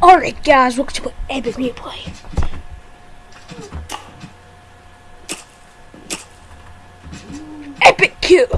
Alright guys, welcome to an epic replay. Epic kill!